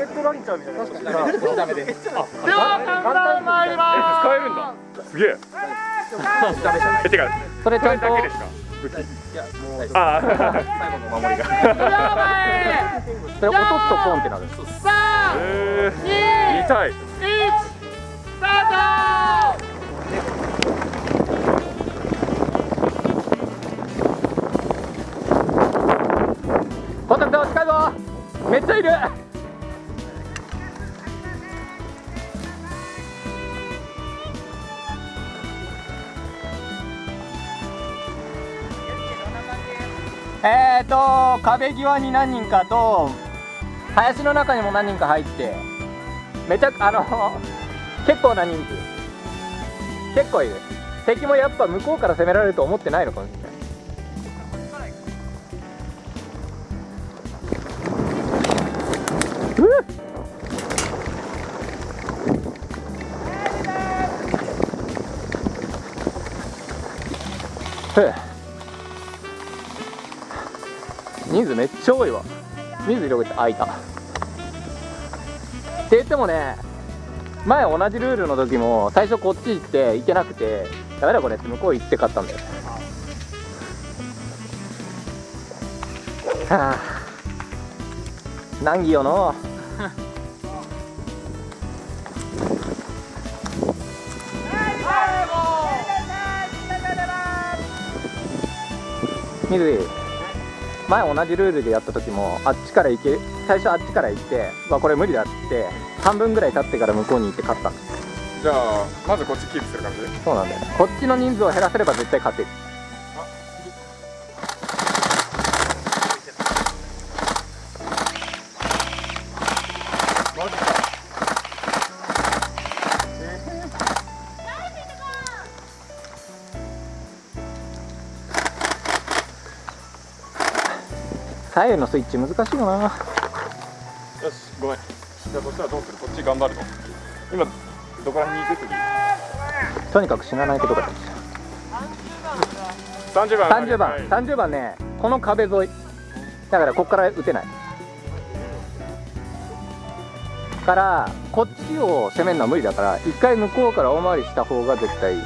ケットランチャーみたいな確かにダメですでは簡単参ります使えるんだすげええてかそれちゃんとだけですかいやもうああ最後の守りがそれ落とすとポンってなる三二痛い壁際に何人かと林の中にも何人か入ってめちゃあの 結構な人数。結構いる。敵もやっぱ向こうから攻められると思ってないのかもしれない。人数めっちゃ多いわ。水広げて開いた。って言ってもね前同じルールの時も最初こっち行って行けなくてダメだこれって向こう行って勝ったんだよ。はあ。難儀よの。水前同じルールでやった時もあっちから行け最初あっちから行ってわこれ無理だって半分ぐらい経ってから向こうに行って勝ったじゃあまずこっちキープする感じ？そうなんだよこっちの人数を減らせれば絶対勝てる左右のスイッチ難しいよな。よしごめん。じゃあそしたらどうする？こっち頑張るの今どこら辺に行く次とにかく死なないことが大事30番。30番、はい、30番ねこの壁沿い。だからここから打てない。からこっちを攻めるのは無理だから一回向こうから大回りした方が絶対いい。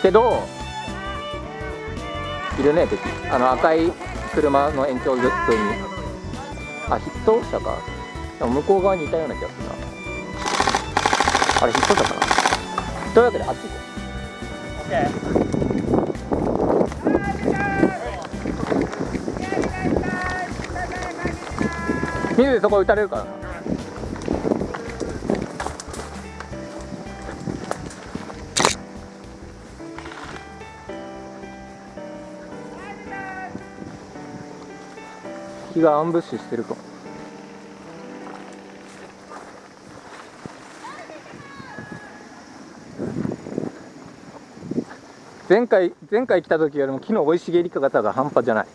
けどいるね敵。あの赤い車の延長沿いにあヒット車か。でも向こう側にいたような気がするな。あれヒット車かな。というわけであっち行こう OK 水でそこ打たれるからな。敵がアンブッシュしてるか。前回前回来た時よりも木の生い茂り方が半端じゃない。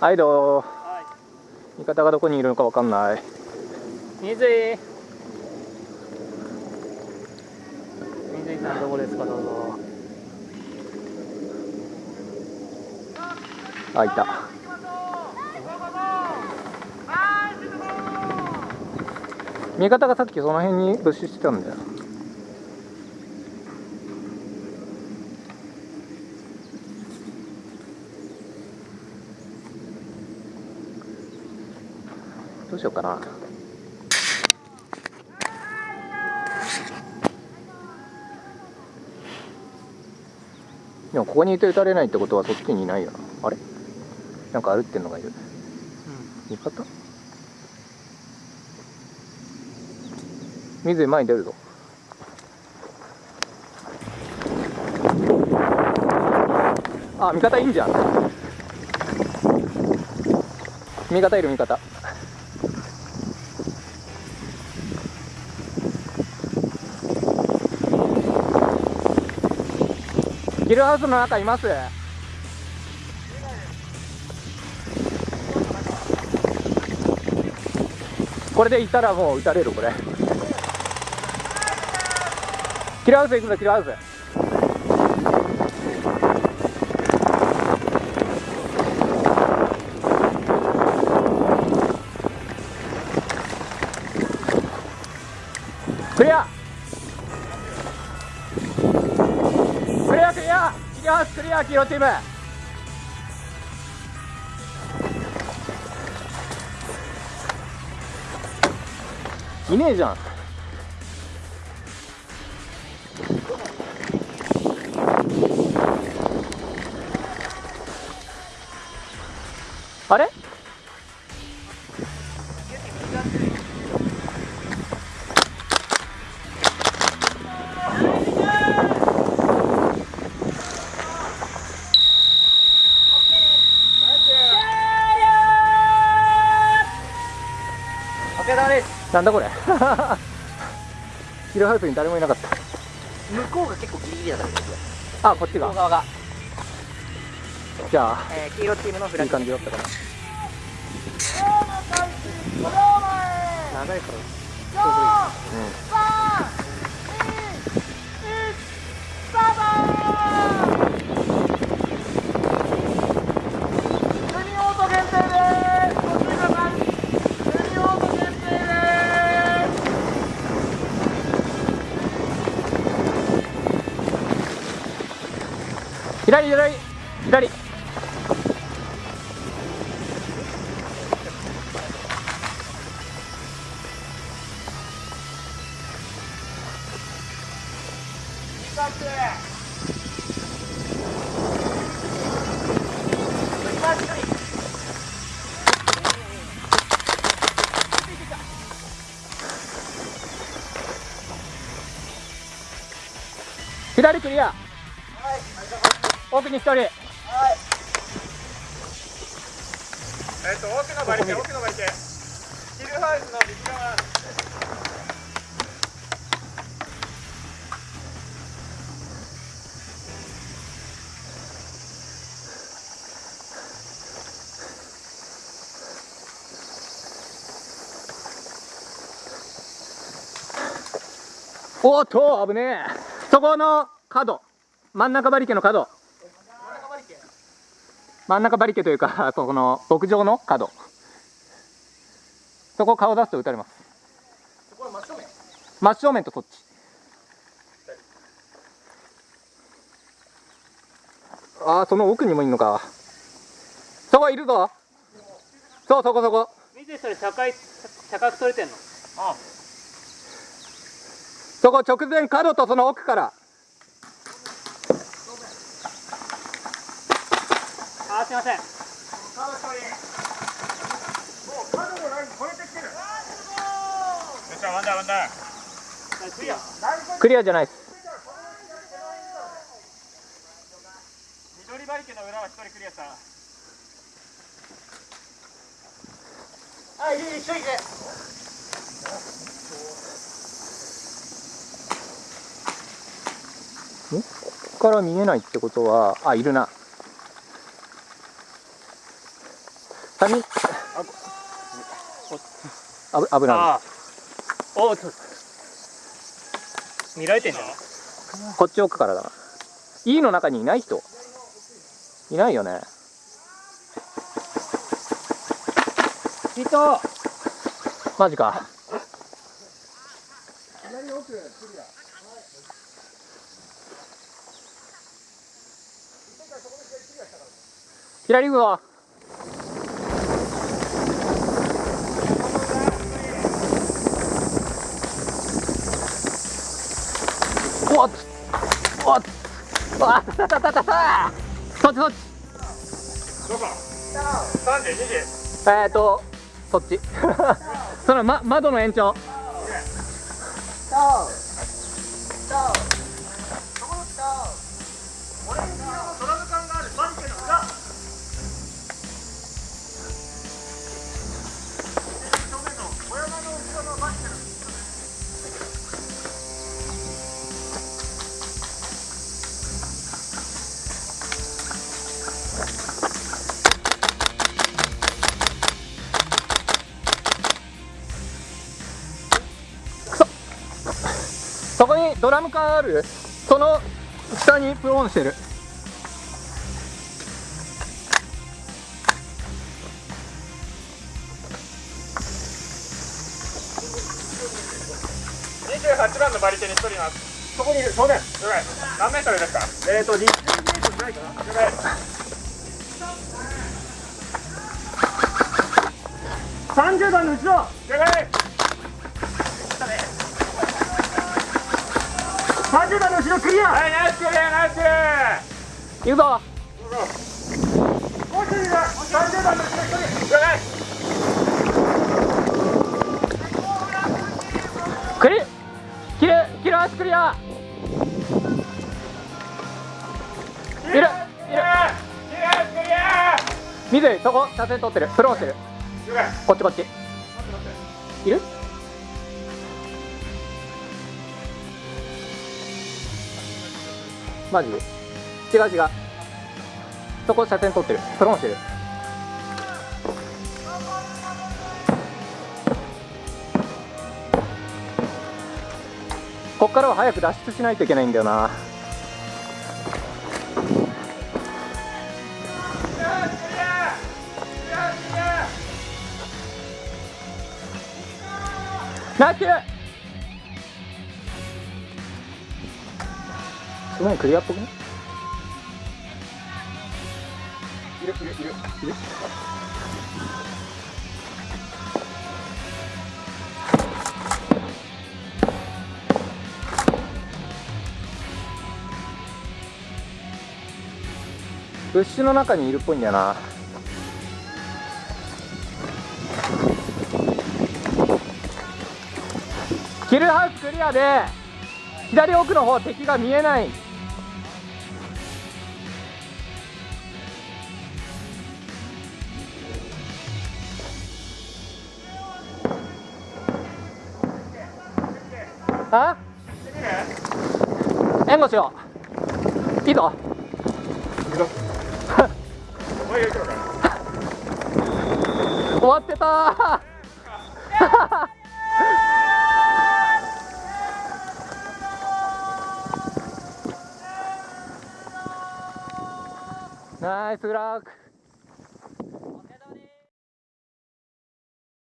はいどう味方がどこにいるのかわかんない。水井。水井さんどこですかどうぞ。あいた。味方がさっきその辺に物資してたんだよしようかな。でもここにいて撃たれないってことはそっちにいないよな。あれ？なんか歩ってんのがいる、うん、味方水前に出るぞ。あ味方いいんじゃん。味方いる味方。ギルハウスの中います。これでいったらもう打たれるこれ。キルハウス行くぞキルハウス。黄色チーム。いねえじゃん。あれ？なんだこれ。ヒルハウスに誰もいなかった。向こうが結構ギリギリだったんですよ。あこっちが。向こう側が、じゃあえー、黄色チームのフラいいッグ感じだったかな。長いから。うど左左左。左クリア。奥に一人えっと奥の馬力奥の馬力。ヒルハウスの右側。おっと危ねえ。そこの角。真ん中馬力の角真ん中馬力というか そこの牧場の角。そこ顔出すと撃たれます。真正面。とそっち。ああその奥にもいんのか。そこいるぞ。そうそこそこ。見てそれ高い高く取れてんの？そこ直前角とその奥からあーすいません。よっしゃワンダーワンダー。クリアじゃないです。緑馬力の裏は一人クリアした。あいい一ここから見えないってことはあいるな三人あぶ危なおーちょ見られてんじゃん。こっち奥からだ。な E の中にいない人。いないよね。人。マジか。左行くぞおっおっ。あたたたたたそっちそっちどこ三時二時えーとそっちその、ま、窓の延長ドラム缶ある？その下にプロンしてる。28番のバリ手に一人います。そこにいる正面。何メートルですか？えっ、ー、と20メートルない。かな了解30番の後ろ。了解30番の後ろクリア。はいナイスクリアナイス行くぞ。もう一人だ30番の後ろ一人クリキルキルアスクリア。いる。いる。水井そこ車線取ってる。プロンしてる。こっちこっち。いる？マジで。違う違う。そこ車線取ってる。プロンしてる。こっからは早く脱出しないといけないんだよな。ナイス！すごいクリアっぽくね？いるいるいるいる。ブッシュの中にいるっぽいんだよな。キルハウスクリアで左奥の方敵が見えないあ？援護しよう。いいぞ。終わってた。ナイスラッグ。